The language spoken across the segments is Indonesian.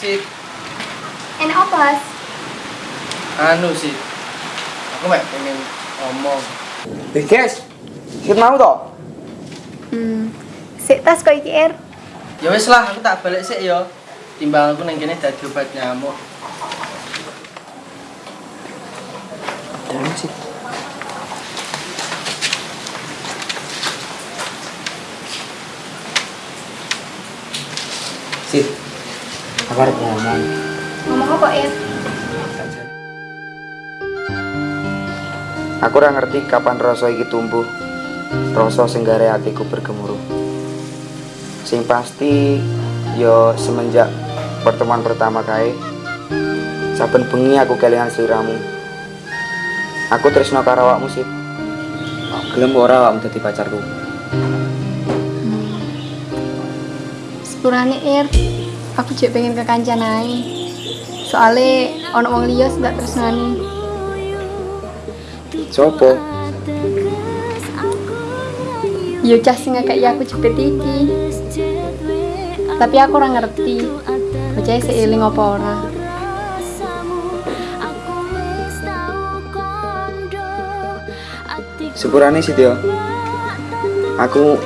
Sih, Enak apa, anu sih. Aku mek pengen ngomong. Eh guys, sikit mau toh? Hmm. Sik tas kok iki, Er. Ya wis lah, aku tak balik sih ya. Timbang aku nang kene dadi obat nyamuk. Jangan sih. Aku harus ngomong. Ngomong apa, Er? Aku ora ngerti kapan rasa iki tumbuh. Rasa sing gare atiku bergemuruh. Sing pasti yo semenjak pertemuan pertama kae saben bengi aku kelingan sliramu. Aku tresno karo awakmu sih. Gelem ora awakmu dadi pacarku. Sepurane, Er. Aku jek pengen ke kancan ae. Soale ono wong liya tak tresnani. Sopo? Yo cah sing ngekeki aku jepit iki. Tapi aku ora ngerti. Bocah seiling apa ora. Sepurane sih Tio. Aku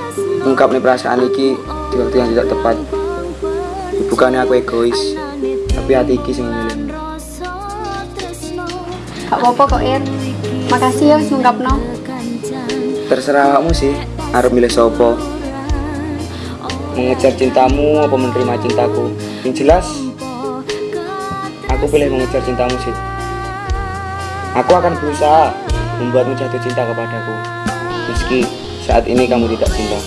ungkap nih perasaan iki di waktu yang tidak tepat. Bukannya aku egois, tapi hati iki sing milih. Gak apa-apa kok, Er. Makasih ya ngungkapno. Terserah awakmu sih, arep milih sopo. Mengejar cintamu apa menerima cintaku? Yang jelas, aku pilih mengejar cintamu sih. Aku akan berusaha membuatmu jatuh cinta kepadaku. Meski saat ini kamu tidak cinta.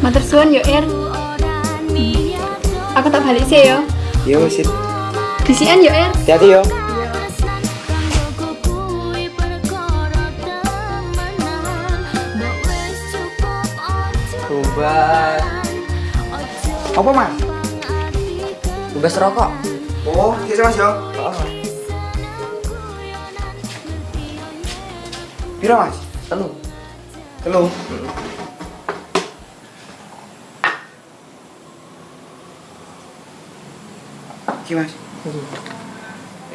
Matur suwun yo, Er. Aku tak balik sih ya. Yo sih, Disian yo, Er. hati-hati yo. Obat. Apa mas? Bebas rokok. Oh, iya mas yo. Piro mas? Telu. Telu. Iki mas.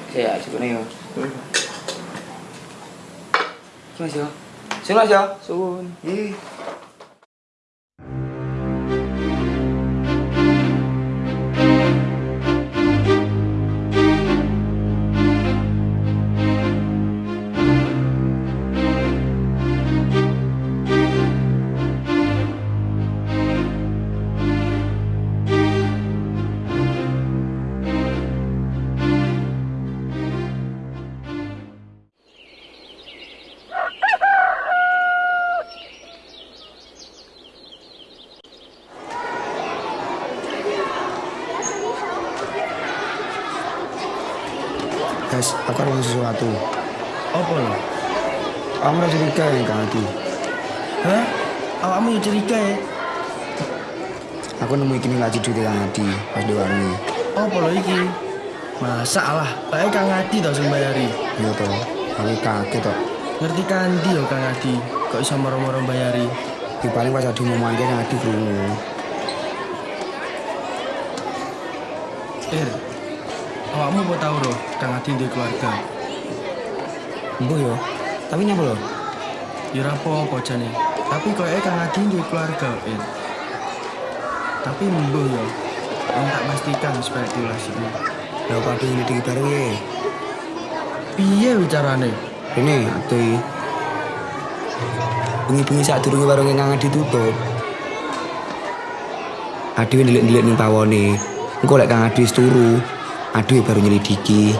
Saya coba nih yo. Iki mas yo. Sun mas yo. Sun. Ih. Sesuatu. Apa lo? Kamu udah curiga ya Kang Adi? Hah? Awakmu ya curiga ya? Aku nemu iki ngaji duit Kang Adi pas di warung Apa lo iki? Masa lah, pakai Kang Adi tau sing bayari. Iya toh, aku kaget toh. Ngerti kandi yo Kang Adi, kok iso moro-moro bayari. Di paling pas Adi ngomong aja Kang Adi krungu. Ir, awakmu mau tau loh, Kang Adi di keluarga. Embuh yo. Tapi nyapa loh? Ya ora apa-apa jane. Tapi kok Kang Adi di keluarga, Ir. Tapi mbuh yo. Yang tak pastikan spekulasinya. Lah pada ini di baru ya. Piye bicarane? Ini atuh. Bengi-bengi saat durunge warunge Kang Adi tutup. Adi ndelik-ndelik ning pawone. Engko lek Kang Adi turu, Adi baru nyelidiki.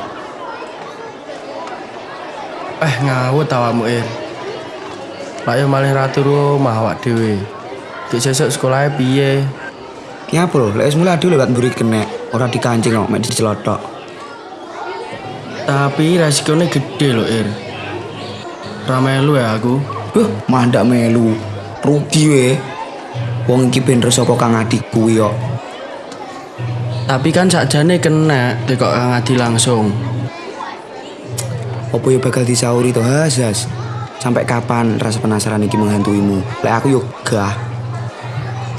Eh ngawut awakmu Ir. Lah yo malih ratu rumah awak dhewe. Ki sesuk sekolahnya piye? Ya apa lho, lek wis mulai Adi lewat mburi kena, ora dikancing kok, mek dicelotok. Tapi resikonya gede loh Ir. Ramelu ya aku. Huh, mandak melu. Rugi we. Wong iki ben saka Kang Adi kuwi kok. Tapi kan sakjane kena dekok Kang Adi langsung. Apa ya bakal disauri to Hasas? Sampai kapan rasa penasaran iki menghantuimu? Lek aku yo gah.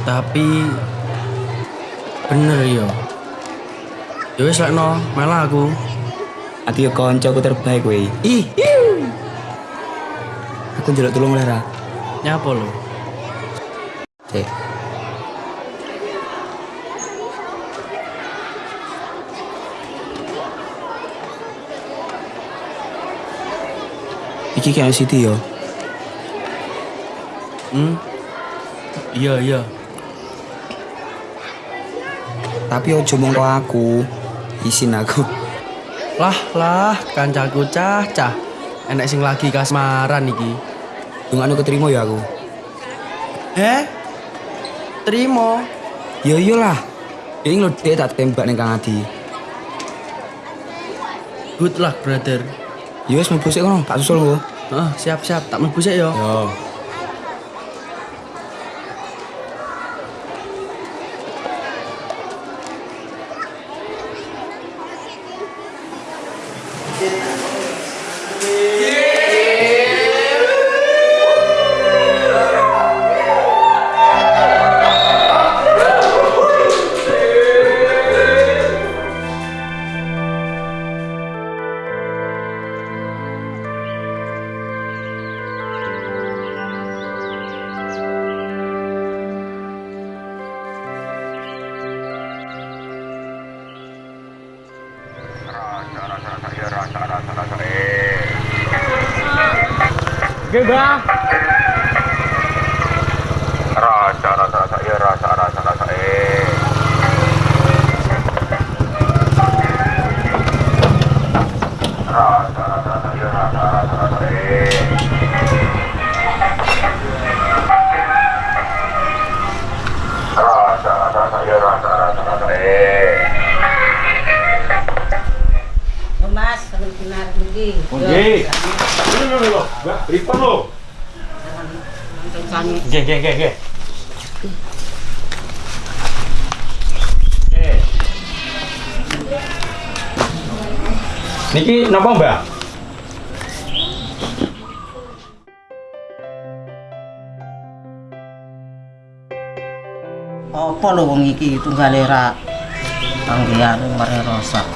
Tapi bener yo. Ya wis lekno, malah aku. Ati yo koncoku terbaik kowe. Ih, Aku njaluk tulung oleh ra. nyapa lo? Cek. Iki kayak Siti yo. Hmm? Iya, iya. Tapi ojo karo aku. Isin aku. Lah, lah, kancaku cah-cah. Enek sing lagi kasmaran iki. Dungane keterima ya aku. Eh? Terima. Yo iyalah. Ya ini lho dia tak tembak ning Kang Adi. Good luck, brother. Yo wis mlebu sik kono, tak susul gua. Heeh, siap-siap, tak mlebu sik yo. Yo. Rasa benar. Ini Mbak. Oke. Niki napa, Mbak? Apa lho wong iki tunggale ra panggilan mare rosak.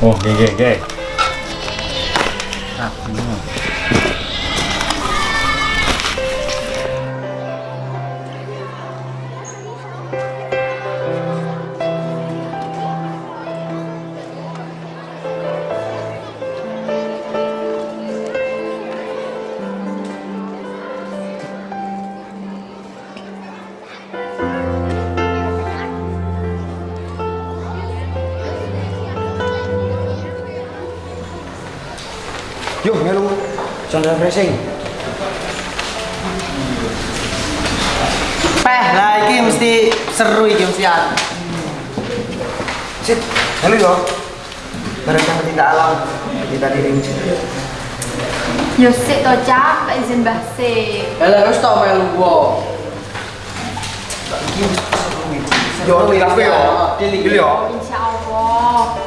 Oh, oke, oke, oke. Ragu. Yo Refreshing. Peh, lah iki mesti seru iki mesti an. Sit, melu yo. Yang pecinta alam, kita diri. Yo sik to tak izin mbah sik. Lah wis tau melu wo. Yo, di kafe yo. Dili. Dili yo. Insya Allah.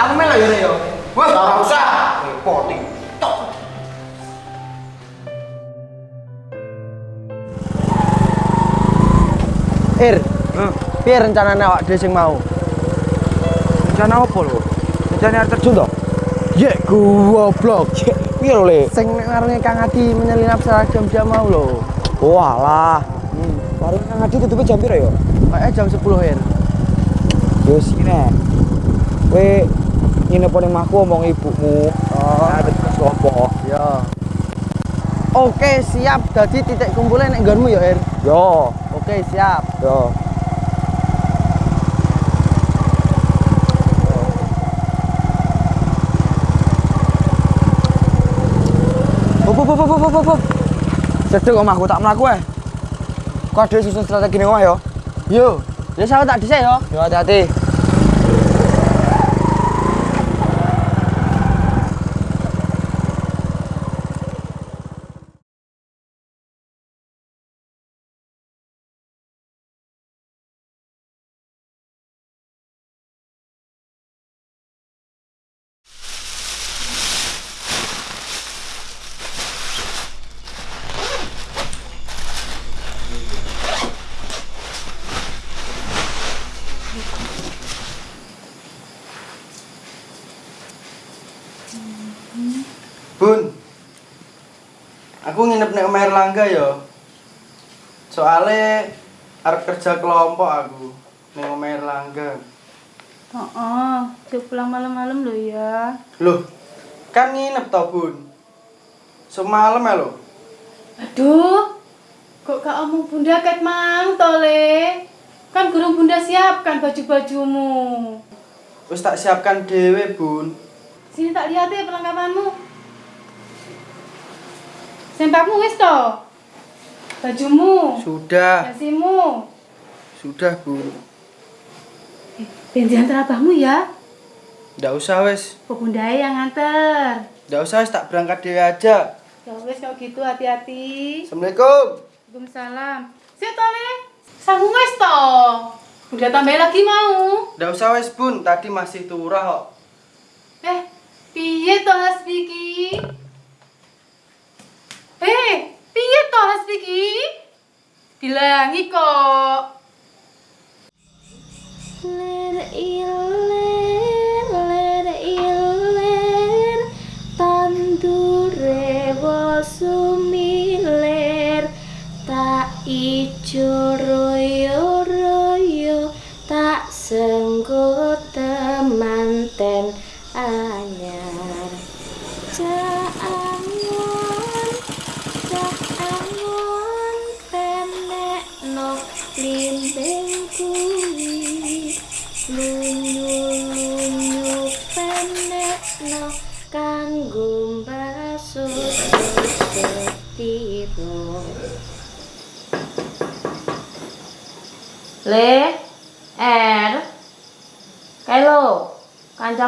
Aku melu yo yo. Wah, ora usah. Repoting. Ir. Piye rencanane awak dhewe sing mau? Rencana apa lo? Rencana air terjun toh? Ya goblok. Piye lo le? Sing ngarane Kang Adi menyelinap jam-jam mau lho. Walah. Hmm. Baru nang ngadi tutupnya jam piro yo? Kayak jam 10 Ir. Yo sini. Kowe nginep ning omahku omong ibumu. Oh, ada tugas opo? Ya. Oke, siap. Dadi titik kumpulnya nek nggonmu ya, Ir. Yo, Oke, siap. yo. Hop, hop. Cedek omahku tak mlaku eh. Kok ada susun strategi ning omah yo? Yo, ya saya tak dhisik yo. Yo hati-hati. Nek omah Erlangga ya. Soale arep kerja kelompok aku ning omah Erlangga. Oh, oh. Pulang malam-malam lo ya. Loh, kan nginep to, Bun. Semalam ya lo. Aduh, kok gak omong bunda ket mang tole? Kan gurung bunda siapkan baju-bajumu. Wis tak siapkan dhewe, Bun. Sini tak lihat ya perlengkapanmu. Sempakmu wis to? Bajumu, Sudah, dasimu. sudah, Bun. Eh, bensin antar abahmu ya. Ndak usah wis. Kok bunda yang nganter. Ndak usah wis tak berangkat dhewe aja. Ya wis kalau gitu hati-hati. Assalamualaikum. Waalaikumsalam. Sik tole. Sanggup wis to. Bunda tambah lagi mau. Ndak usah wis, Bun. Tadi masih turah kok. Eh, piye to Hasbiki? Eh, piye to Hasbiki? Bilangi kok.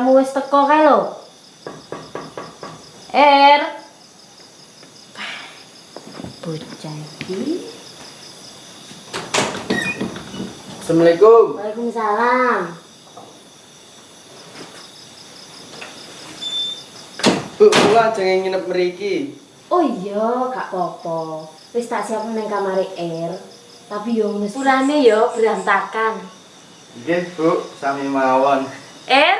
Kancamu wis teko kae lo. Er, bocah iki. Assalamualaikum. Waalaikumsalam. Bu, kula jangan nginep mriki. Oh iya, gak apa-apa. Wis tak siap nang kamare Er. Tapi yo ngono purane yo berantakan. Nggih, Bu, sami mawon. Er?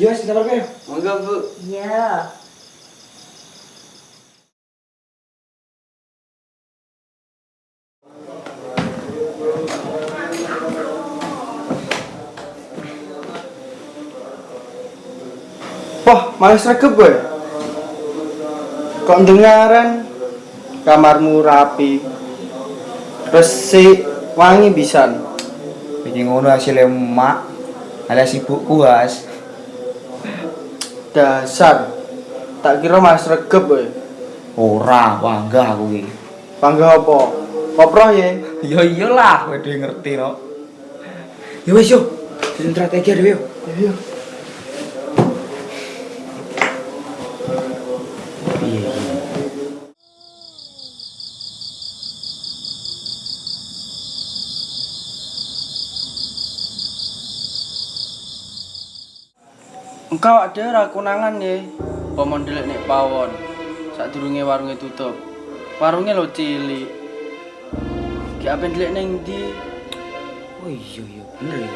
Iya, sing kamar Monggo, Bu. Iya. Wah, malah sregep gue. Kok dengaran kamarmu rapi. Resik, wangi pisan. Iki ngono hasilnya emak alias ibu kuas. Dasar. Tak kira malah sregep gue. Ora, bangga aku iki. Bangga apa? Koproh ya? Ya iyalah, kowe dhewe ngerti no. Ya wis yo, strategi dhewe yo. Iya. Engkau ada ra konangan ya. Pomon delik nek pawon. Sadurunge warunge tutup. Warunge lo cilik. Ki apen delik ning ndi? Oh iya iya, bener ya.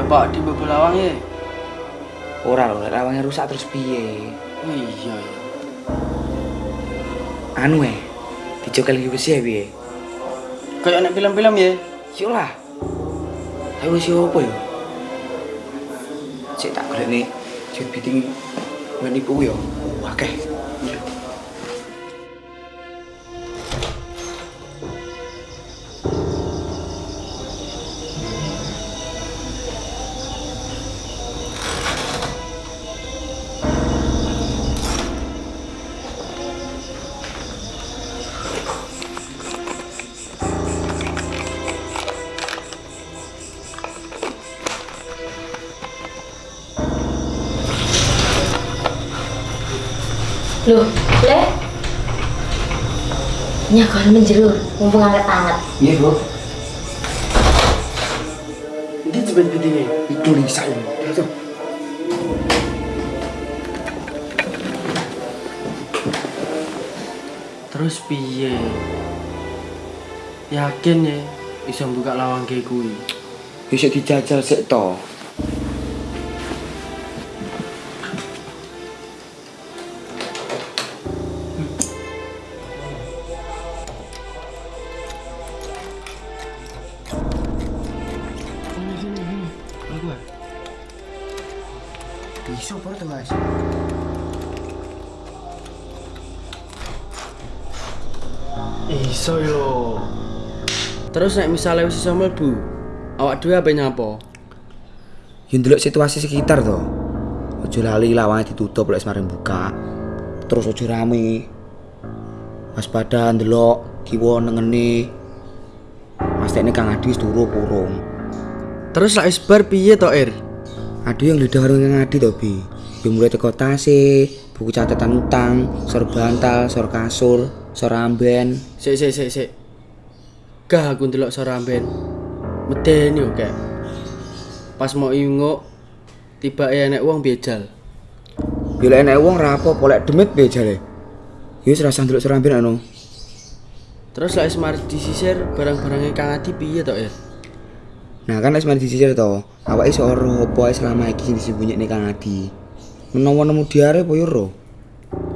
Lah Pak di bebel lawang ya. Ora lho, nek lawangnya rusak terus piye? Oh iya ya. Anu eh, dijokel iki wis ya piye? Kayak nek film-film ya. Yo lah. Ayo wis yo apa yo? Cek tak nih, jet biting menipu yo. Akeh. Nyakon menjerur, mumpung anget-anget. Iya, Bro. Ndi jebet bitinge? Itu nih saya. Itu. Terus piye? Yakin ya bisa buka lawang kayak kuwi. Bisa dijajal sik to. Terus nek misalnya wis iso mlebu, awak dhewe apa nyapo? Yo ndelok situasi sekitar to. Ojo lali lawange ditutup lek semarin buka. Terus ojo rame. Waspada ndelok kiwa nengene. Mas tekne Kang Adi wis turu kurung. Terus lek wis bar piye to, Ir? Adi yang lidah warung Kang Adi to, Bi. Yo mulai teko tase, buku catatan utang, sor bantal, sor kasur, sor amben. Sik sik sik sik. Gah aku ndelok soramben. Medeni yo kek. Pas mau inguk tiba enek wong bejal. Yo lek enek wong ra apa-apa lek demit be jale. Yo wis rasa ndelok sor amben anu. Terus lek semar disisir barang-barangnya Kang Adi piye to, Ir? Nah kan mari disisir to. Awake iso ora apa selama iki disembunyi Kang Adi. Menawa nemu diare apa yo ora?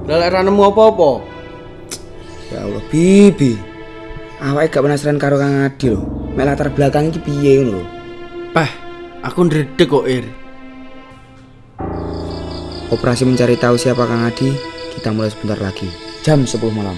Lah lek ra nemu apa-apa. Ya Allah, Bibi. Awake gak penasaran karo Kang Adi lho. Mek latar belakang iki piye ngono lho. Pah, aku ndredeg kok, Ir. Operasi mencari tahu siapa Kang Adi kita mulai sebentar lagi. Jam 10 malam.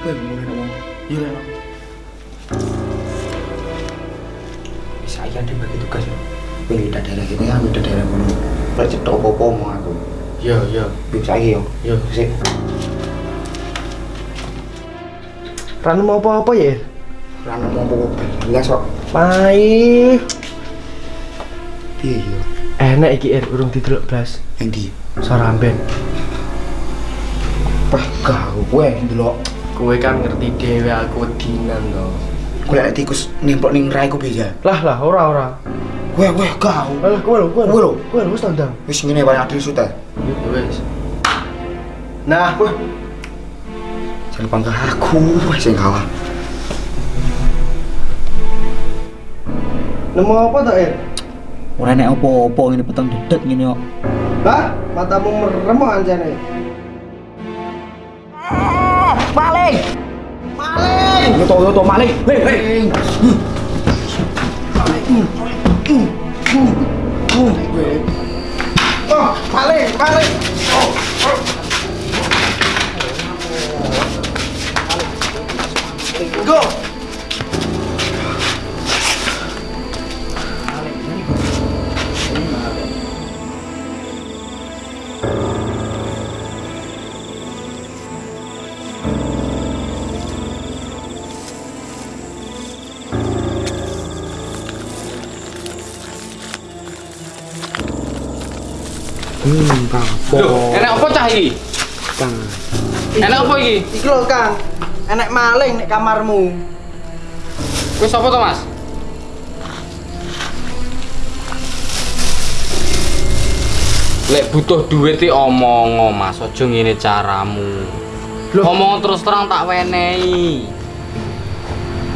Ya mulai ngomong. Iya. Bisa aja dia bagi tugas ya. Pilih daerah kita ya, ambil daerah kono. Lek cetok apa-apa mau aku. Iya, iya. Bisa aja yo. Yo. Sik. Ranu mau apa-apa ya? Rano mau apa-apa. Jelas kok. Pai. Piye yo? Enak iki Ir, urung didelok blas. Yang di Soramben. Wah, kau gue ndelok. Kowe kan ngerti dhewe aku wedinan to. Gue lek tikus nimplok ning raiku beja. Lah lah ora ora. Gue gue kau. Alah kowe lho, kowe Kowe lho. Kowe wis tandang. Wis ngene paling adil sute. Ya wis. Nah, Wah. Jangan panggil aku, sing kalah. nemu apa to Ir? Ora nek apa-apa ngene peteng dedet ngene kok. Lah, matamu merem kok anjane. Yo to yo to maling. Hei hei. Oh, maling, maling. Go. Hmm. Enak apa cah iki? Kang. Enak apa iki? Iki lho, Kang. Enek maling nek kamarmu. Kowe sapa to, Mas? Lek butuh duit iki omong, Mas. Aja ngene caramu. Ngomong terus terang tak wenehi.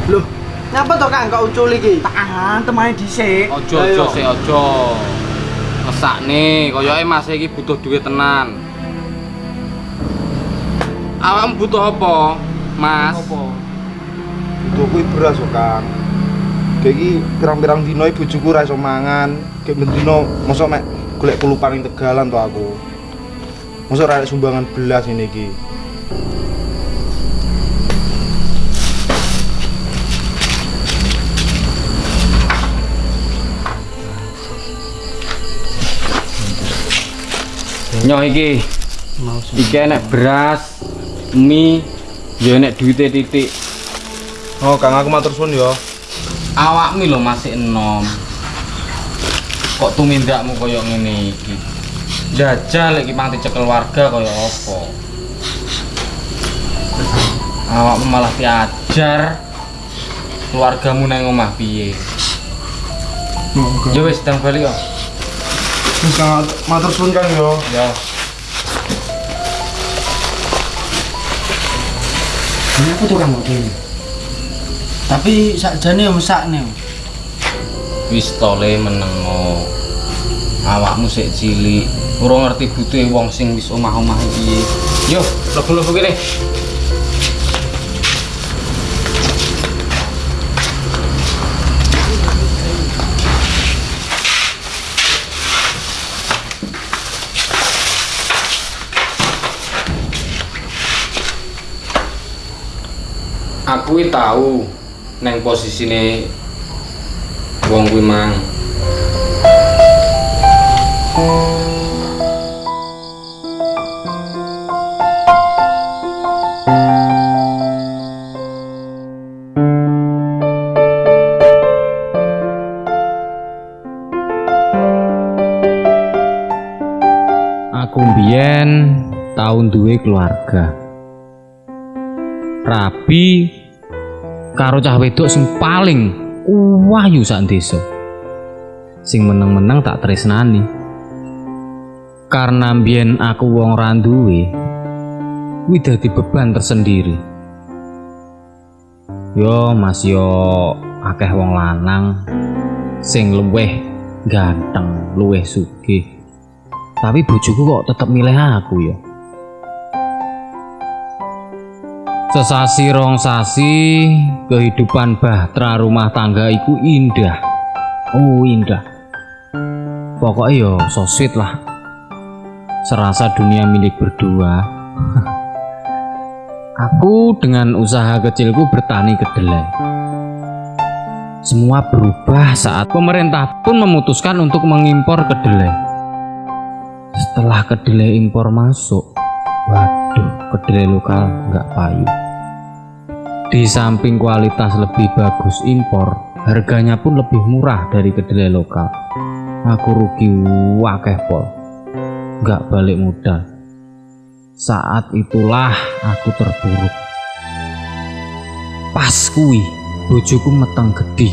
Loh, ngapa to Kang kok ucul iki? Tahan, temane dhisik. Ojo ojo sih ojo. Mesakne, koyoke Mas iki butuh duit tenan. Awakmu butuh apa, Mas? Butuh kuwi beras Kang. Kayak iki pirang-pirang dino bojoku ora iso mangan. Kayak bendino mosok mek kulupan ning Tegalan to aku. Ora ada sumbangan belas ini iki. Nyoh iki. Iki enek beras, mie, ya enek duite titik. Oh, Kang aku matur suwun ya. Awakmu lho masih enom. Kok tumindakmu koyo ngene iki? Jajal iki mang dicekel warga koyo apa? Awakmu malah diajar keluargamu nang omah piye? Ya wis ndang bali kok. Wis Kang matur suwun Kang ya. Ya. Ini aku tuh kamu ini. Tapi sakjane yo mesakne. Wis tole menengo. Awakmu sik cilik, ora ngerti butuhe wong sing wis omah-omah piye. Yo, lebu-lebu kene. Aku tahu neng posisine wong kuwi mang. Aku mbiyen tahun duwe keluarga. Rabi karo cah wedok sing paling wahyu sak desa. Sing meneng-meneng tak tresnani. Karena mbiyen aku wong ra duwe, kuwi dadi beban tersendiri. Yo Mas yo akeh wong lanang sing luweh ganteng, luweh sugih. Tapi bojoku kok tetep milih aku ya. Sesasi rong sasi, kehidupan bahtera rumah tangga iku indah. Oh, indah. Pokoknya yo so sweet lah. Serasa dunia milik berdua. Aku dengan usaha kecilku bertani kedelai. Semua berubah saat pemerintah pun memutuskan untuk mengimpor kedelai. Setelah kedelai impor masuk, waduh, kedelai lokal nggak payu. Di samping kualitas lebih bagus impor, harganya pun lebih murah dari kedelai lokal. Aku rugi wakeh pol, nggak balik modal. Saat itulah aku terpuruk. Pas kui, bojoku meteng gede.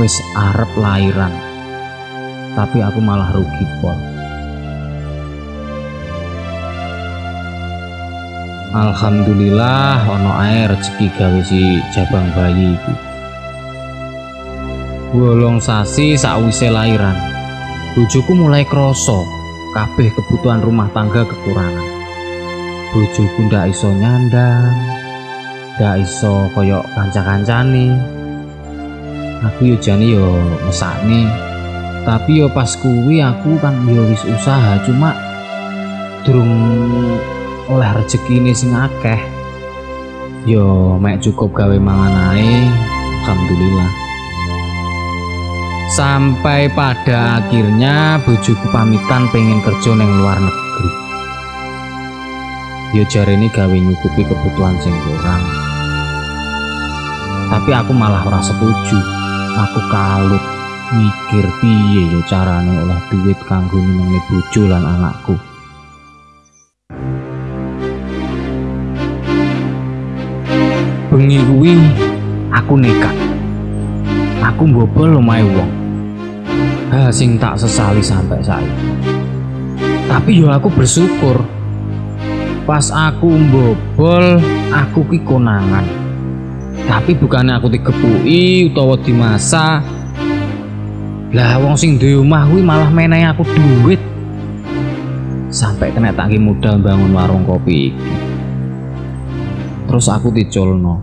Wis arep lairan. Tapi aku malah rugi pol. Alhamdulillah ono ae rezeki gawe si jabang bayi iki. Bolong sasi sakwise lairan. Bojoku mulai kroso kabeh kebutuhan rumah tangga kekurangan. Bojoku ndak iso nyandang, ndak iso koyok kanca-kancane. Aku yo jane yo mesakne. Tapi yo pas kuwi aku kan yo wis usaha cuma durung oleh rezeki ini sing akeh. Yo mek cukup gawe mangan alhamdulillah. Sampai pada akhirnya bojoku pamitan pengen kerja neng luar negeri. Yo jari ini gawe nyukupi kebutuhan sing kurang. Tapi aku malah ora setuju. Aku kalut mikir piye yo carane oleh duit kanggo nyenengi bojo lan anakku bengi kuwi aku nekat. Aku mbobol omahe wong. Ha sing tak sesali sampai saiki. Tapi yo aku bersyukur. Pas aku mbobol aku ki konangan. Tapi bukannya aku digepuki utawa dimasa Lah wong sing duwe omah kuwi malah menehi aku duit. Sampai kena tangki modal bangun warung kopi. Terus aku diculno.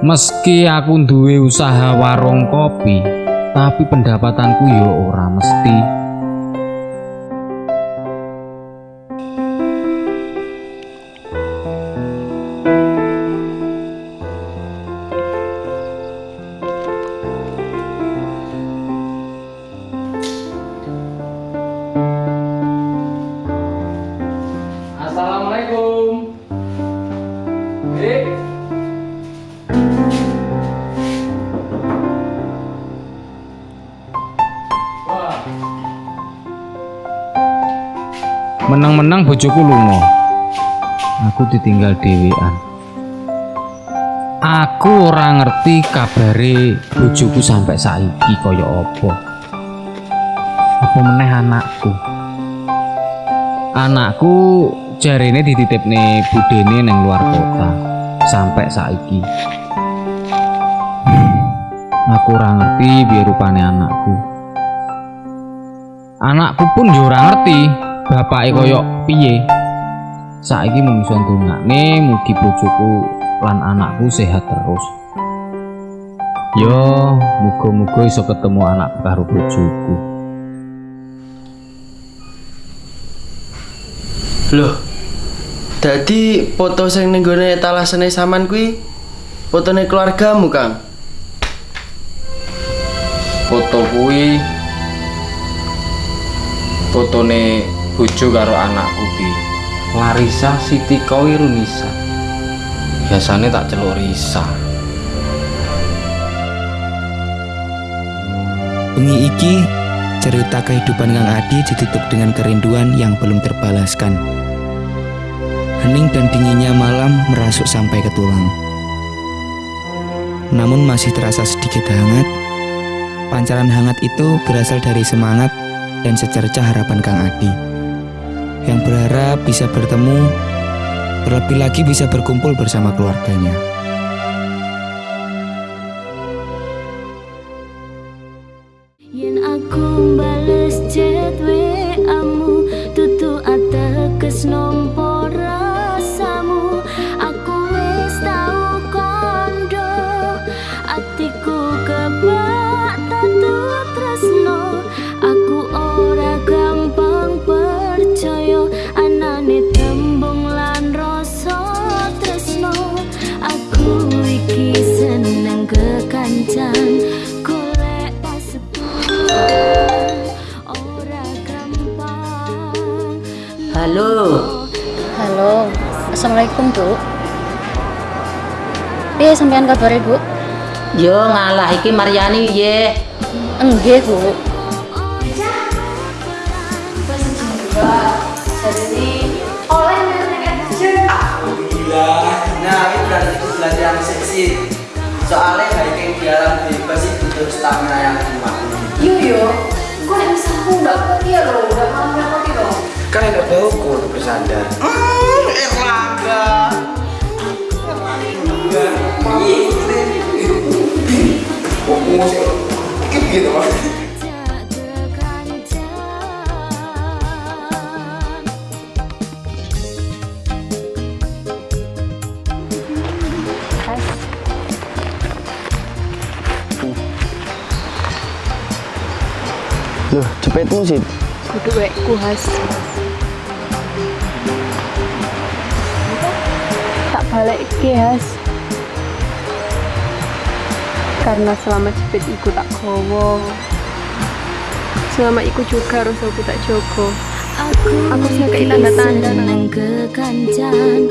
Meski aku duwe usaha warung kopi, tapi pendapatanku yo ora mesti. Menang-menang bojoku lunga. Aku ditinggal dhewean. Aku ora ngerti kabare bojoku sampai saiki kaya apa. Apa meneh anakku? Anakku jarene dititipne budene neng luar kota sampai saiki. Aku ora ngerti biar rupane anakku. Anakku pun yo ora ngerti bapake koyo piye. Saiki mung iso ndongakne mugi bojoku lan anakku sehat terus. Yo, muga-muga iso ketemu anak karo bojoku. Loh. Dadi foto sing ning gone etalasene saman kuwi fotone keluargamu, Kang. Foto kuwi fotone bojo karo anakku ki. Larisa Siti Kawirunisa. Biasane tak celuk Risa. Bengi iki cerita kehidupan Kang Adi ditutup dengan kerinduan yang belum terbalaskan. Hening dan dinginnya malam merasuk sampai ke tulang. Namun masih terasa sedikit hangat. Pancaran hangat itu berasal dari semangat dan secercah harapan Kang Adi. Yang berharap bisa bertemu, terlebih lagi bisa berkumpul bersama keluarganya. Assalamualaikum Bu. Piye sampean kabar Bu? Yo ngalah iki Maryani ye. Enggak Bu. Alhamdulillah. Nah, ini berarti itu belajar yang seksi. Soalnya hiking di alam bebas itu butuh stamina yang kuat. Iya yo, kok nek bisa aku nggak kuat ya loh, nggak mau repot loh. Kan enak bauku untuk bersandar. Erlangga. Oh, musik. Iki begitu, Mas. Loh, cepetmu sih. Kudu wekku has. Balik ke has. Karena selama cepet iku tak gowo. Selama iku juga harus aku tak jogo. Aku Aku sing kei tanda-tanda nang seneng kekancan